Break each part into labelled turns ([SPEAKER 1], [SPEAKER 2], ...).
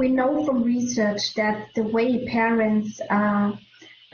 [SPEAKER 1] we know from research that the way parents uh,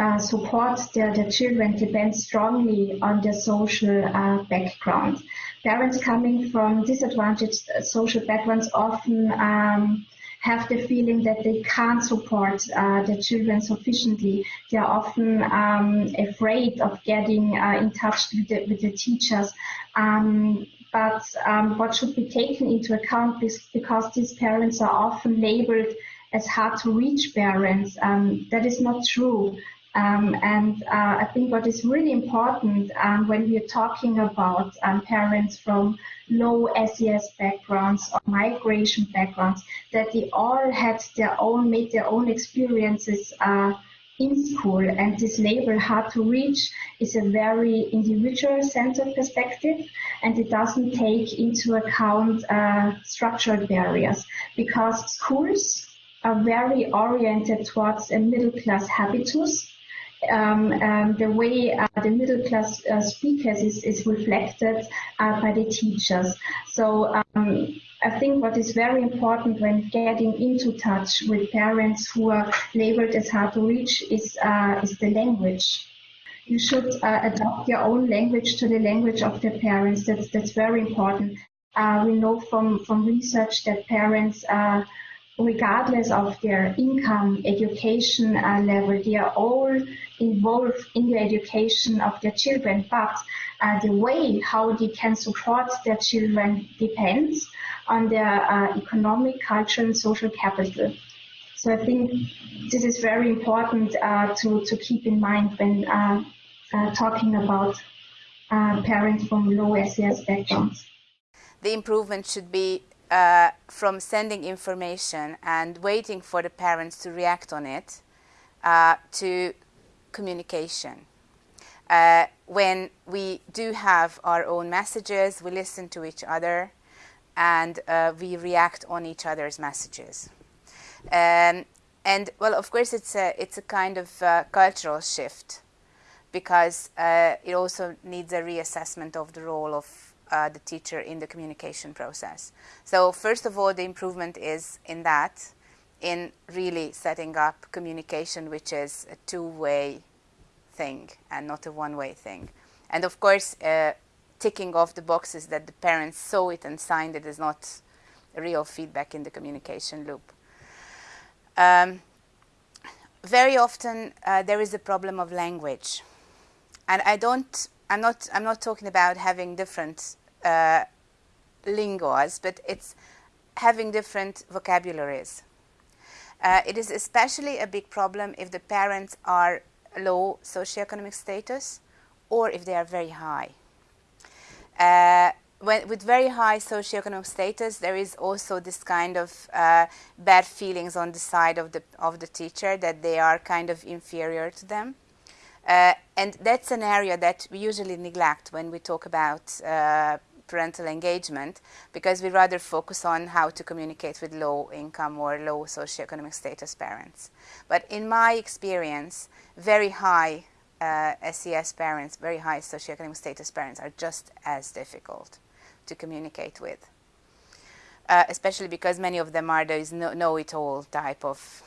[SPEAKER 1] uh, support their, their children depends strongly on their social uh, background. Parents coming from disadvantaged social backgrounds often um, have the feeling that they can't support uh, their children sufficiently. They are often um, afraid of getting uh, in touch with the, with the teachers. Um, but um, what should be taken into account is because these parents are often labeled as hard to reach parents. Um, that is not true. Um, and uh, I think what is really important um, when we're talking about um, parents from low SES backgrounds or migration backgrounds, that they all had their own, made their own experiences uh, in school. And this label, hard to reach, is a very individual centered perspective and it doesn't take into account uh, structural barriers because schools are very oriented towards a middle class habitus um, um, the way uh, the middle class uh, speakers is, is reflected uh, by the teachers. So um, I think what is very important when getting into touch with parents who are labeled as hard to reach is, uh, is the language. You should uh, adopt your own language to the language of the parents. That's, that's very important. Uh, we know from, from research that parents regardless of their income, education uh, level, they are all involved in the education of their children. But uh, the way how they can support their children depends on their uh, economic, cultural, and social capital. So I think this is very important uh, to, to keep in mind when uh, uh, talking about parents from low SES backgrounds.
[SPEAKER 2] The improvement should be uh, from sending information and waiting for the parents to react on it uh, to communication. Uh, when we do have our own messages, we listen to each other and uh, we react on each other's messages. Um, and well, of course, it's a, it's a kind of uh, cultural shift because uh, it also needs a reassessment of the role of uh, the teacher in the communication process. So first of all, the improvement is in that, in really setting up communication which is a two-way thing and not a one-way thing. And of course, uh, ticking off the boxes that the parents saw it and signed it is not real feedback in the communication loop. Um, very often uh, there is a problem of language. And I don't I'm not, I'm not talking about having different uh, lingos, but it's having different vocabularies. Uh, it is especially a big problem if the parents are low socioeconomic status or if they are very high. Uh, when, with very high socioeconomic status, there is also this kind of uh, bad feelings on the side of the, of the teacher that they are kind of inferior to them. Uh, and that's an area that we usually neglect when we talk about uh, parental engagement because we rather focus on how to communicate with low income or low socioeconomic status parents. But in my experience, very high uh, SES parents, very high socioeconomic status parents are just as difficult to communicate with. Uh, especially because many of them are those know-it-all type of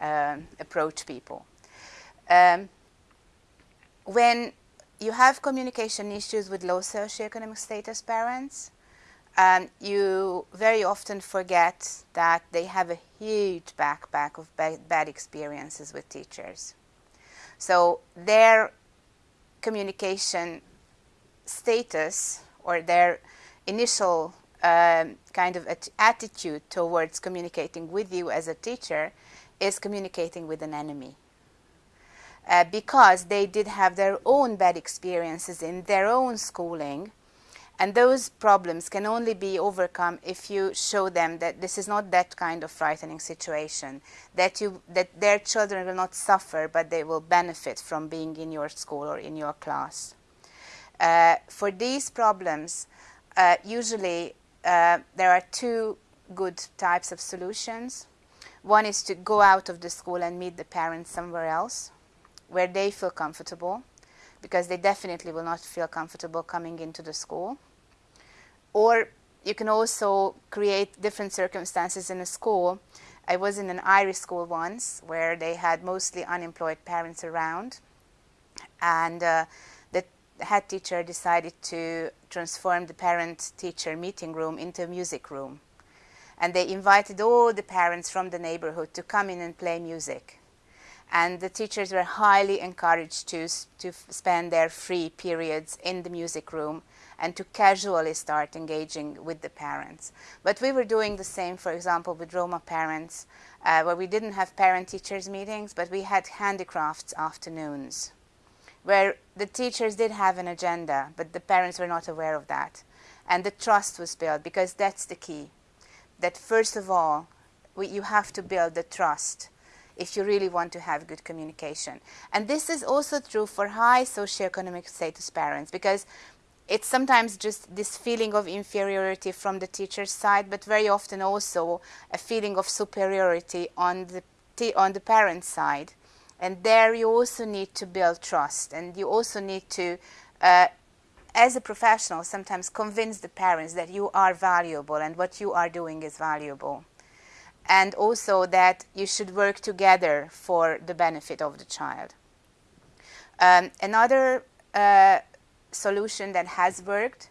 [SPEAKER 2] uh, approach people. Um, when you have communication issues with low socioeconomic status parents, um, you very often forget that they have a huge backpack of bad, bad experiences with teachers. So their communication status or their initial um, kind of attitude towards communicating with you as a teacher is communicating with an enemy uh, because they did have their own bad experiences in their own schooling. And those problems can only be overcome if you show them that this is not that kind of frightening situation, that, you, that their children will not suffer, but they will benefit from being in your school or in your class. Uh, for these problems, uh, usually uh, there are two good types of solutions. One is to go out of the school and meet the parents somewhere else where they feel comfortable because they definitely will not feel comfortable coming into the school. Or you can also create different circumstances in a school I was in an Irish school once where they had mostly unemployed parents around, and uh, the head teacher decided to transform the parent-teacher meeting room into a music room. And they invited all the parents from the neighborhood to come in and play music. And the teachers were highly encouraged to, to spend their free periods in the music room and to casually start engaging with the parents. But we were doing the same, for example, with Roma parents, uh, where we didn't have parent-teachers meetings, but we had handicrafts afternoons, where the teachers did have an agenda, but the parents were not aware of that. And the trust was built, because that's the key. That first of all, we, you have to build the trust if you really want to have good communication. And this is also true for high socioeconomic status parents, because it's sometimes just this feeling of inferiority from the teacher's side, but very often also a feeling of superiority on the, on the parent's side. And there you also need to build trust, and you also need to, uh, as a professional, sometimes convince the parents that you are valuable and what you are doing is valuable. And also that you should work together for the benefit of the child. Um, another uh, solution that has worked,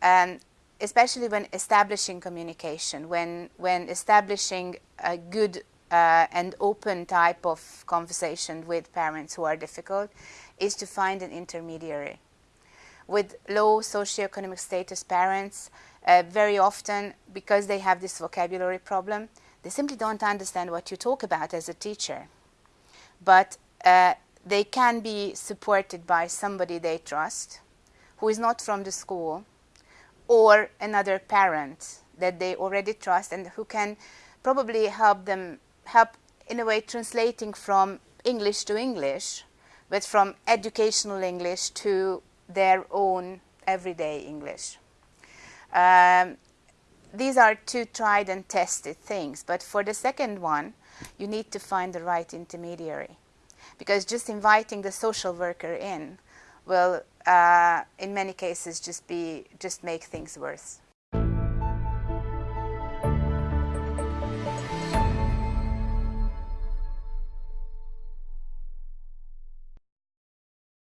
[SPEAKER 2] um, especially when establishing communication, when, when establishing a good uh, and open type of conversation with parents who are difficult, is to find an intermediary. With low socioeconomic status parents, uh, very often, because they have this vocabulary problem, they simply don't understand what you talk about as a teacher. But uh, they can be supported by somebody they trust, who is not from the school, or another parent that they already trust and who can probably help them, help in a way translating from English to English, but from educational English to their own everyday English. Um, these are two tried and tested things, but for the second one, you need to find the right intermediary because just inviting the social worker in will, uh, in many cases, just be just make things worse.